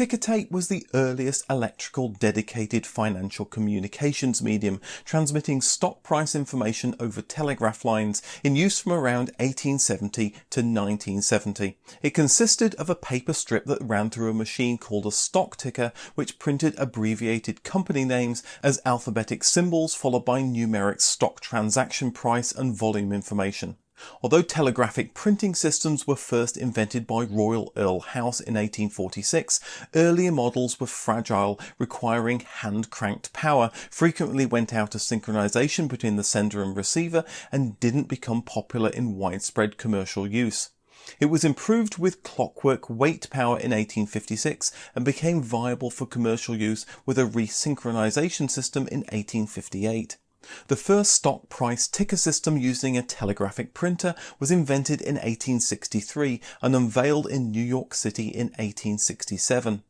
Ticker tape was the earliest electrical dedicated financial communications medium, transmitting stock price information over telegraph lines in use from around 1870 to 1970. It consisted of a paper strip that ran through a machine called a stock ticker, which printed abbreviated company names as alphabetic symbols followed by numeric stock transaction price and volume information. Although telegraphic printing systems were first invented by Royal Earl House in 1846, earlier models were fragile, requiring hand-cranked power, frequently went out of synchronization between the sender and receiver, and didn't become popular in widespread commercial use. It was improved with clockwork weight power in 1856 and became viable for commercial use with a resynchronization system in 1858. The first stock price ticker system using a telegraphic printer was invented in 1863 and unveiled in New York City in 1867.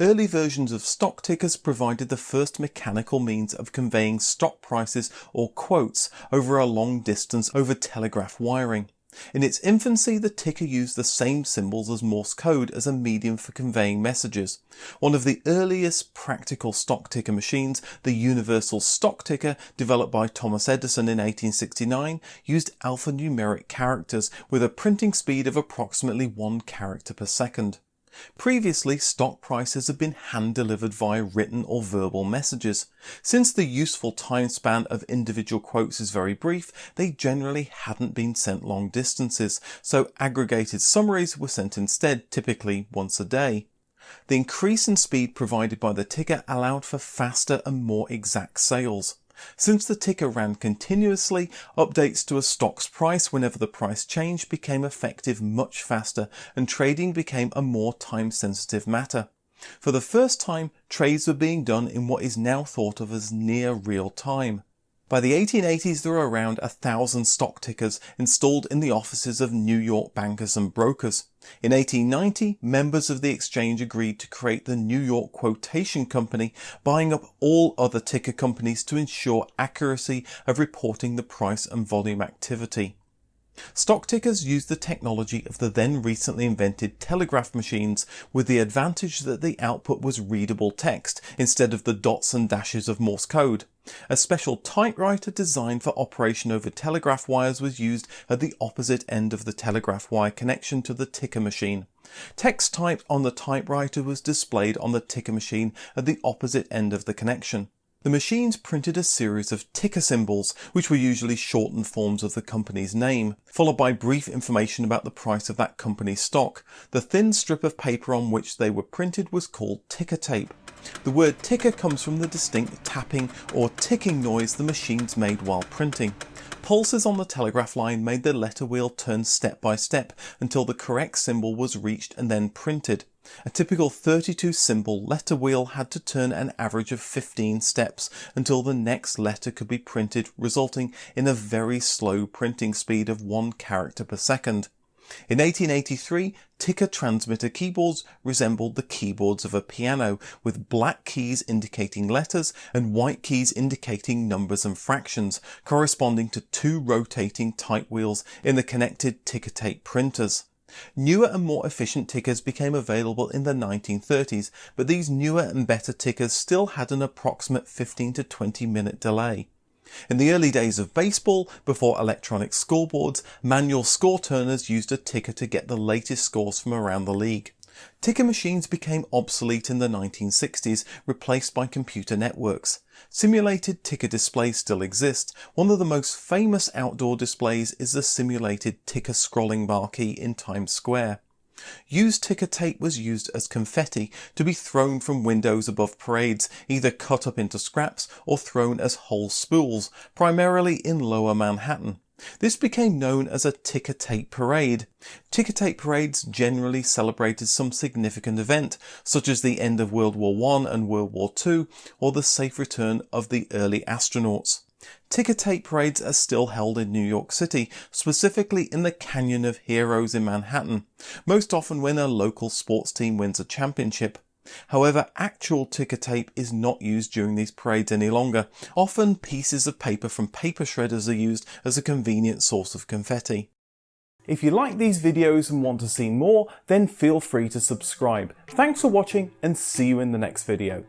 Early versions of stock tickers provided the first mechanical means of conveying stock prices or quotes over a long distance over telegraph wiring. In its infancy, the ticker used the same symbols as Morse code as a medium for conveying messages. One of the earliest practical stock ticker machines, the Universal Stock Ticker, developed by Thomas Edison in 1869, used alphanumeric characters with a printing speed of approximately one character per second. Previously, stock prices had been hand-delivered via written or verbal messages. Since the useful time span of individual quotes is very brief, they generally hadn't been sent long distances, so aggregated summaries were sent instead, typically once a day. The increase in speed provided by the ticker allowed for faster and more exact sales. Since the ticker ran continuously, updates to a stock's price whenever the price changed became effective much faster and trading became a more time sensitive matter. For the first time, trades were being done in what is now thought of as near real time. By the 1880s there were around a thousand stock tickers installed in the offices of New York bankers and brokers. In 1890 members of the exchange agreed to create the New York Quotation Company buying up all other ticker companies to ensure accuracy of reporting the price and volume activity. Stock tickers used the technology of the then recently invented telegraph machines with the advantage that the output was readable text instead of the dots and dashes of Morse code. A special typewriter designed for operation over telegraph wires was used at the opposite end of the telegraph wire connection to the ticker machine. Text typed on the typewriter was displayed on the ticker machine at the opposite end of the connection. The machines printed a series of ticker symbols, which were usually shortened forms of the company's name, followed by brief information about the price of that company's stock. The thin strip of paper on which they were printed was called ticker tape. The word ticker comes from the distinct tapping or ticking noise the machines made while printing. Pulses on the telegraph line made the letter wheel turn step by step until the correct symbol was reached and then printed. A typical 32 symbol letter wheel had to turn an average of 15 steps until the next letter could be printed resulting in a very slow printing speed of one character per second. In 1883, ticker transmitter keyboards resembled the keyboards of a piano, with black keys indicating letters and white keys indicating numbers and fractions, corresponding to two rotating type wheels in the connected ticker tape printers. Newer and more efficient tickers became available in the 1930s, but these newer and better tickers still had an approximate 15 to 20 minute delay. In the early days of baseball, before electronic scoreboards, manual score turners used a ticker to get the latest scores from around the league. Ticker machines became obsolete in the 1960s, replaced by computer networks. Simulated ticker displays still exist. One of the most famous outdoor displays is the simulated ticker scrolling marquee in Times Square. Used ticker tape was used as confetti to be thrown from windows above parades, either cut up into scraps or thrown as whole spools, primarily in lower Manhattan. This became known as a ticker tape parade. Ticker tape parades generally celebrated some significant event, such as the end of World War I and World War II, or the safe return of the early astronauts. Ticker tape parades are still held in New York City, specifically in the Canyon of Heroes in Manhattan, most often when a local sports team wins a championship. However, actual ticker tape is not used during these parades any longer. Often pieces of paper from paper shredders are used as a convenient source of confetti. If you like these videos and want to see more, then feel free to subscribe. Thanks for watching and see you in the next video.